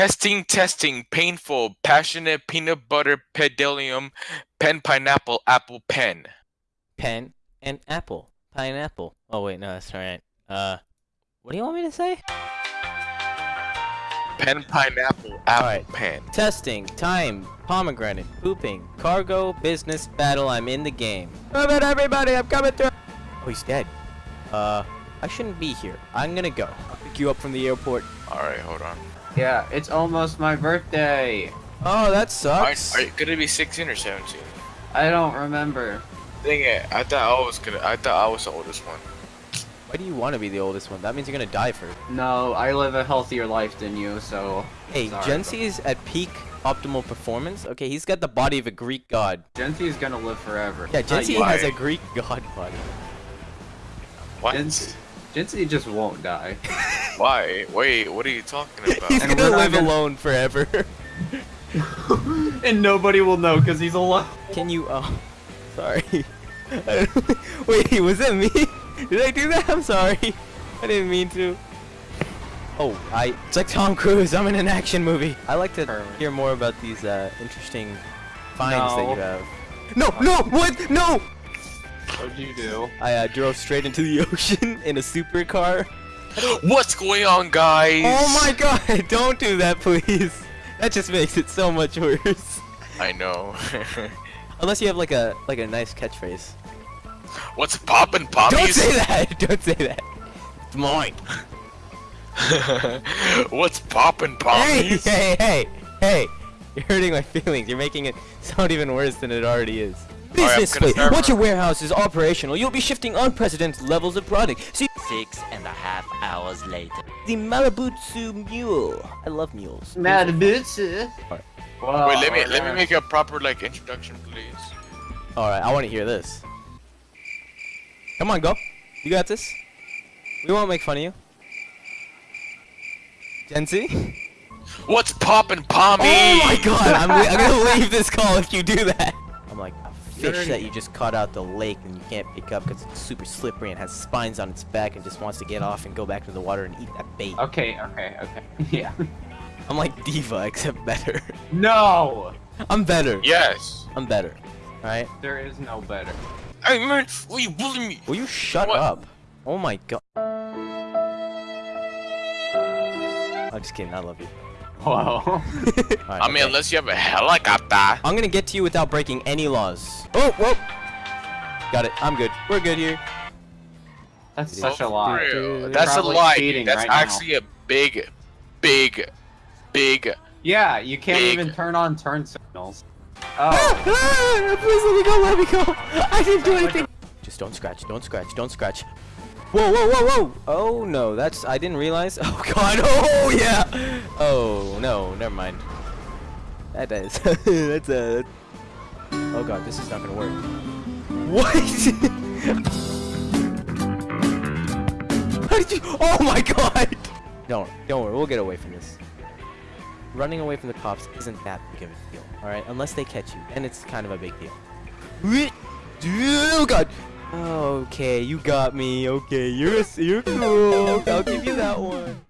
Testing, testing, painful, passionate, peanut butter, pedalium, pen, pineapple, apple, pen. Pen and apple. Pineapple. Oh wait, no, that's not right. Uh, what do you want me to say? Pen, pineapple, apple, Alright. pen. Testing, time, pomegranate, pooping, cargo, business, battle, I'm in the game. Come in everybody, I'm coming through! Oh, he's dead. Uh, I shouldn't be here. I'm gonna go. I'll pick you up from the airport. Alright, hold on. Yeah, it's almost my birthday. Oh, that sucks. are you gonna be 16 or 17? I don't remember. Dang it, I thought I was gonna, I thought I was the oldest one. Why do you want to be the oldest one? That means you're gonna die first. No, I live a healthier life than you, so. Hey, Sorry, Jensi's at peak optimal performance. Okay, he's got the body of a Greek god. Genty is gonna live forever. Yeah, Not Jensi has a Greek god body. What? Gensi, Gensi just won't die. Why? Wait, what are you talking about? he's And gonna live gonna- alone forever. and nobody will know because he's alive. Can you? Oh, sorry. Wait, was it me? Did I do that? I'm sorry. I didn't mean to. Oh, I. It's like Tom Cruise. I'm in an action movie. I like to hear more about these uh, interesting finds that you have. No, no, what? No! What'd you do? I uh, drove straight into the ocean in a supercar. What's going on, guys? Oh my god! Don't do that, please. That just makes it so much worse. I know. Unless you have like a like a nice catchphrase. What's poppin', poppies? Don't say that! Don't say that. It's mine. What's poppin', poppies? hey, hey, hey! hey! You're hurting my feelings. You're making it sound even worse than it already is. Business gonna Once your warehouse is operational, you'll be shifting unprecedented levels of product. See Six and a half hours later. the Maibatsu mule. I love mules. Mad bitch. Wow, Wait, let me let me make a proper like introduction, please. All right, I want to hear this. Come on, go. You got this. We won't make fun of you. Jency? What's poppin', pommies? Oh my god, I'm, I'm gonna leave this call if you do that. I'm like a fish that you just caught out the lake and you can't pick up because it's super slippery and has spines on its back and just wants to get off and go back to the water and eat that bait. Okay, okay, okay. Yeah. I'm like Diva, except better. No! I'm better. Yes. I'm better. Alright? There is no better. Hey man, why you bullying me? Will you shut What? up? Oh my god. I'm just kidding, I love you. Wow. Alright, I mean, okay. unless you have a helicopter. I'm gonna get to you without breaking any laws. Oh, whoa! Got it. I'm good. We're good here. That's Dude. such a For lie. real. You're That's a probably lie. That's right now. actually a big, big, big. Yeah, you can't Big. even turn on turn signals. Ah, Oh. ah, please let me go, let me go. I didn't do anything. Don't scratch, don't scratch, don't scratch. Whoa, whoa, whoa, whoa. Oh, no, that's, I didn't realize. Oh, God, oh, yeah. Oh, no, never mind. That is, that's a, oh, God, this is not gonna work. What? How did you, oh, my God. Don't, don't worry, we'll get away from this. Running away from the cops isn't that big of a deal, alright? Unless they catch you, and it's kind of a big deal. Oh god! Okay, you got me. Okay, you're you're cool. I'll give you that one.